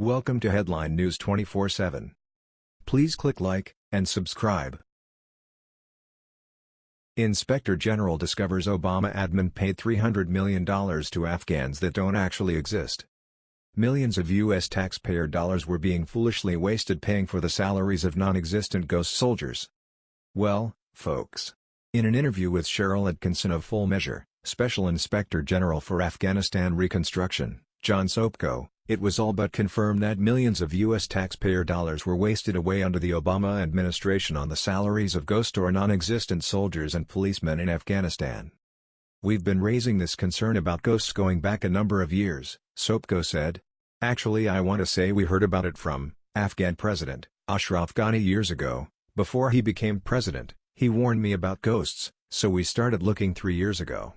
Welcome to Headline News 24/7. Please click like and subscribe. Inspector General discovers Obama admin paid $300 million to Afghans that don't actually exist. Millions of U.S. taxpayer dollars were being foolishly wasted paying for the salaries of non-existent ghost soldiers. Well, folks. In an interview with Sharyl Attkisson of Full Measure, Special Inspector General for Afghanistan Reconstruction, John Sopko, it was all but confirmed that millions of U.S. taxpayer dollars were wasted away under the Obama administration on the salaries of ghost or non-existent soldiers and policemen in Afghanistan. We've been raising this concern about ghosts going back a number of years, Sopko said. Actually I want to say we heard about it from, Afghan President, Ashraf Ghani years ago, before he became president, he warned me about ghosts, so we started looking three years ago.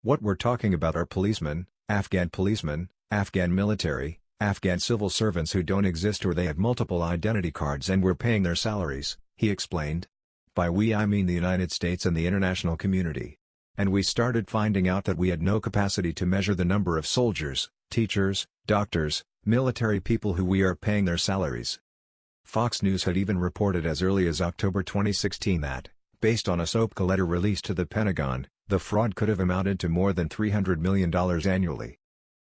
What we're talking about are policemen, Afghan policemen, Afghan military, Afghan civil servants who don't exist or they have multiple identity cards and we're paying their salaries, he explained. By we I mean the United States and the international community. And we started finding out that we had no capacity to measure the number of soldiers, teachers, doctors, military people who we are paying their salaries. Fox News had even reported as early as October 2016 that, based on a Sopko letter released to the Pentagon, the fraud could have amounted to more than $300 million annually.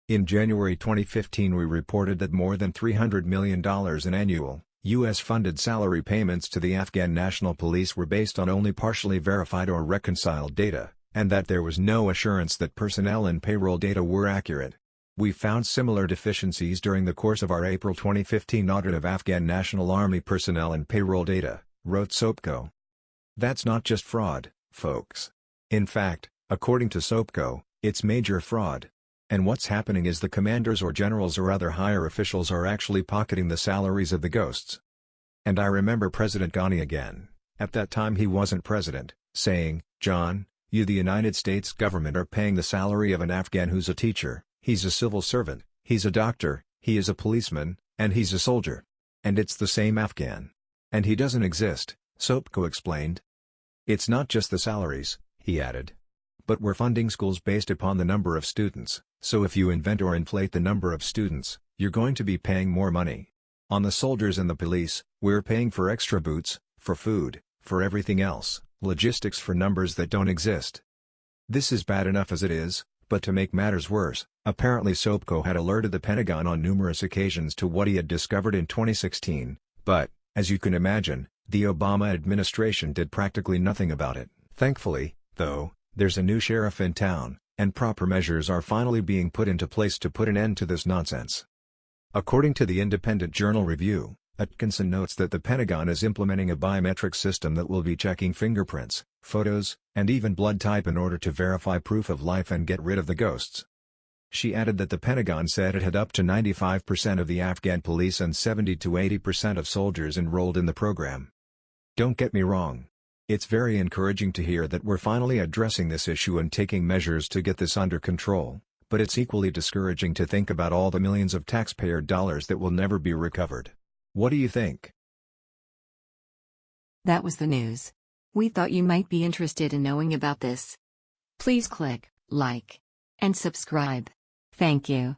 In January 2015 we reported that more than $300 million in annual, U.S.-funded salary payments to the Afghan National Police were based on only partially verified or reconciled data, and that there was no assurance that personnel and payroll data were accurate. We found similar deficiencies during the course of our April 2015 audit of Afghan National Army personnel and payroll data, wrote Sopko. That's not just fraud, folks. In fact, according to Sopko, it's major fraud. And what's happening is the commanders or generals or other higher officials are actually pocketing the salaries of the ghosts. And I remember President Ghani again, at that time he wasn't president, saying, John, you the United States government are paying the salary of an Afghan who's a teacher, he's a civil servant, he's a doctor, he is a policeman, and he's a soldier. And it's the same Afghan. And he doesn't exist, Sopko explained. It's not just the salaries, he added. But we're funding schools based upon the number of students. So if you invent or inflate the number of students, you're going to be paying more money. On the soldiers and the police, we're paying for extra boots, for food, for everything else, logistics for numbers that don't exist. This is bad enough as it is, but to make matters worse, apparently Sopko had alerted the Pentagon on numerous occasions to what he had discovered in 2016, but, as you can imagine, the Obama administration did practically nothing about it. Thankfully, though, there's a new sheriff in town, and proper measures are finally being put into place to put an end to this nonsense. According to the Independent Journal Review, Attkisson notes that the Pentagon is implementing a biometric system that will be checking fingerprints, photos, and even blood type in order to verify proof of life and get rid of the ghosts. She added that the Pentagon said it had up to 95% of the Afghan police and 70 to 80% of soldiers enrolled in the program. Don't get me wrong, it's very encouraging to hear that we're finally addressing this issue and taking measures to get this under control, but it's equally discouraging to think about all the millions of taxpayer dollars that will never be recovered. What do you think? That was the news. We thought you might be interested in knowing about this. Please click like and subscribe. Thank you.